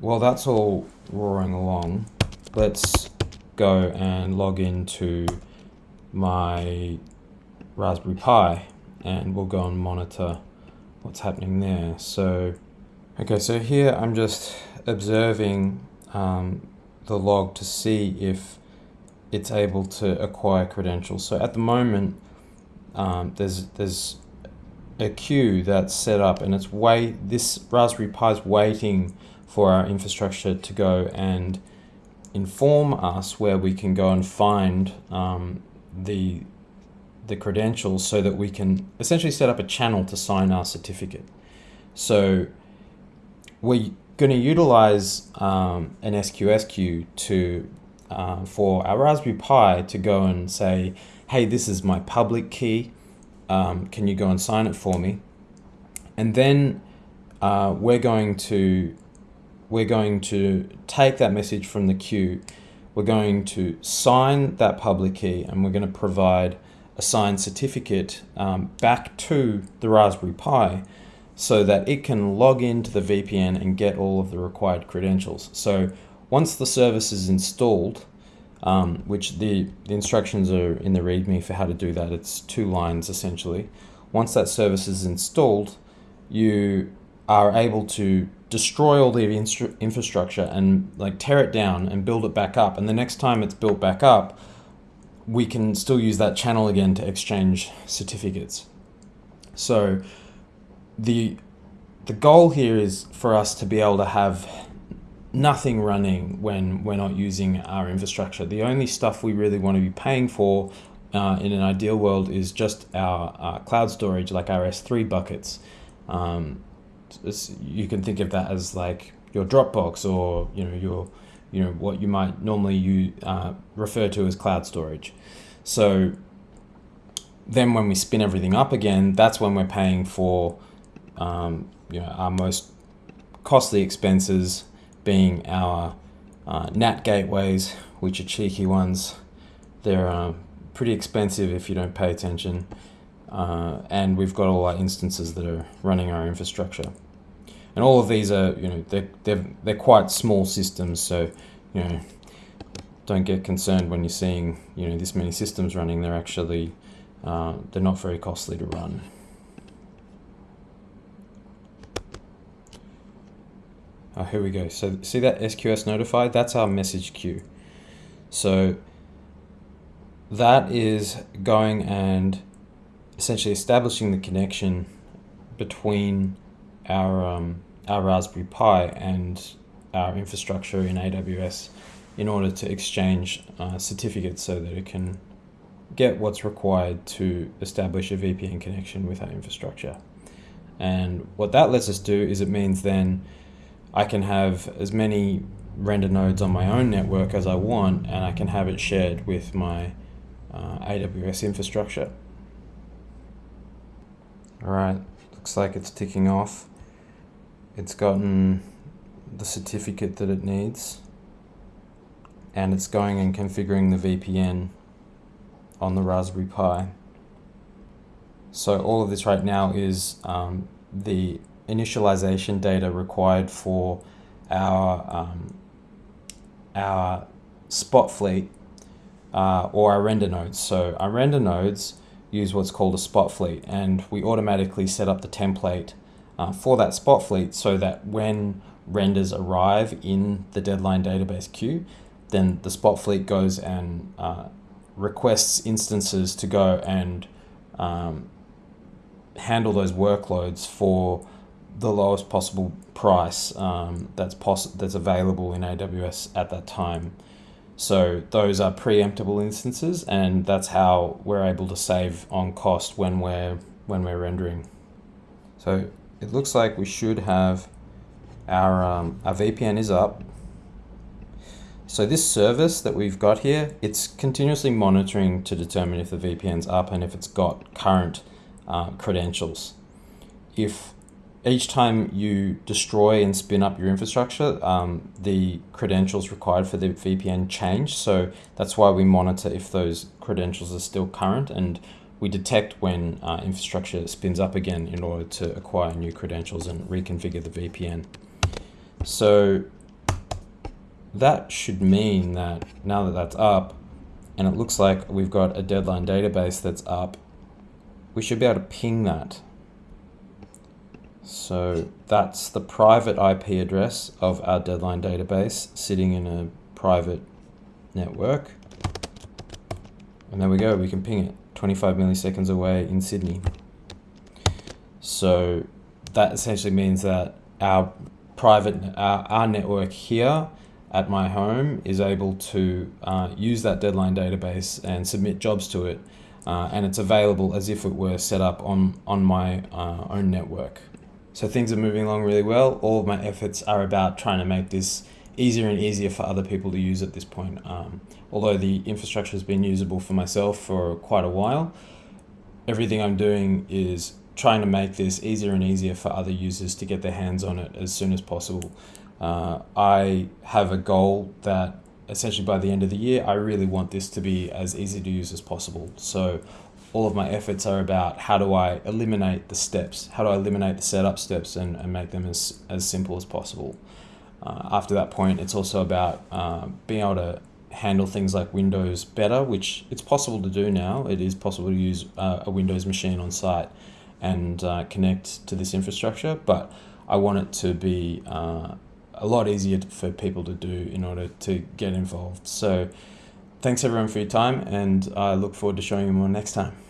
while that's all roaring along, let's go and log into my Raspberry Pi and we'll go and monitor what's happening there. So, okay, so here I'm just observing um, the log to see if it's able to acquire credentials. So at the moment, um, there's there's a queue that's set up and it's wait this Raspberry Pi is waiting for our infrastructure to go and inform us where we can go and find um, the the credentials so that we can essentially set up a channel to sign our certificate. So we're going to utilize um, an SQS queue to uh, for our Raspberry Pi to go and say, hey, this is my public key. Um, can you go and sign it for me? And then uh, we're going to we're going to take that message from the queue. We're going to sign that public key and we're going to provide a signed certificate um, back to the Raspberry Pi so that it can log into the VPN and get all of the required credentials. So once the service is installed, um, which the, the instructions are in the README for how to do that, it's two lines essentially. Once that service is installed, you are able to destroy all the infrastructure and like tear it down and build it back up. And the next time it's built back up, we can still use that channel again to exchange certificates. So the the goal here is for us to be able to have nothing running when we're not using our infrastructure. The only stuff we really want to be paying for uh, in an ideal world is just our uh, cloud storage, like our S3 buckets. Um, you can think of that as like your Dropbox or you know your you know what you might normally you uh, refer to as cloud storage. So then when we spin everything up again, that's when we're paying for um, you know, our most costly expenses being our uh, NAT gateways, which are cheeky ones. They're uh, pretty expensive if you don't pay attention. Uh, and we've got all our instances that are running our infrastructure. And all of these are, you know, they're, they're, they're quite small systems, so, you know, don't get concerned when you're seeing, you know, this many systems running. They're actually, uh, they're not very costly to run. Oh, here we go. So see that SQS notified? That's our message queue. So that is going and essentially establishing the connection between our um, our Raspberry Pi and our infrastructure in AWS in order to exchange uh, certificates so that it can get what's required to establish a VPN connection with our infrastructure. And what that lets us do is it means then I can have as many render nodes on my own network as I want and I can have it shared with my uh, AWS infrastructure. Alright, looks like it's ticking off. It's gotten the certificate that it needs and it's going and configuring the VPN on the Raspberry Pi. So all of this right now is um, the initialization data required for our um, our spot fleet uh, or our render nodes. So our render nodes use what's called a spot fleet and we automatically set up the template uh, for that spot fleet so that when renders arrive in the deadline database queue, then the spot fleet goes and uh, requests instances to go and um, handle those workloads for the lowest possible price um, that's poss that's available in AWS at that time. So those are preemptible instances, and that's how we're able to save on cost when we're when we're rendering. So it looks like we should have our um, our VPN is up. So this service that we've got here, it's continuously monitoring to determine if the VPN's up and if it's got current uh, credentials. If each time you destroy and spin up your infrastructure, um, the credentials required for the VPN change. So that's why we monitor if those credentials are still current and we detect when uh, infrastructure spins up again in order to acquire new credentials and reconfigure the VPN. So that should mean that now that that's up, and it looks like we've got a deadline database that's up, we should be able to ping that. So that's the private IP address of our deadline database sitting in a private network. And there we go, we can ping it 25 milliseconds away in Sydney. So that essentially means that our private, our, our network here at my home is able to uh, use that deadline database and submit jobs to it. Uh, and it's available as if it were set up on, on my uh, own network. So things are moving along really well. All of my efforts are about trying to make this easier and easier for other people to use at this point. Um, although the infrastructure has been usable for myself for quite a while, everything I'm doing is trying to make this easier and easier for other users to get their hands on it as soon as possible. Uh, I have a goal that essentially by the end of the year, I really want this to be as easy to use as possible. So all of my efforts are about how do I eliminate the steps, how do I eliminate the setup steps and, and make them as, as simple as possible. Uh, after that point, it's also about uh, being able to handle things like Windows better, which it's possible to do now. It is possible to use uh, a Windows machine on site and uh, connect to this infrastructure, but I want it to be uh, a lot easier for people to do in order to get involved. So thanks everyone for your time and I look forward to showing you more next time.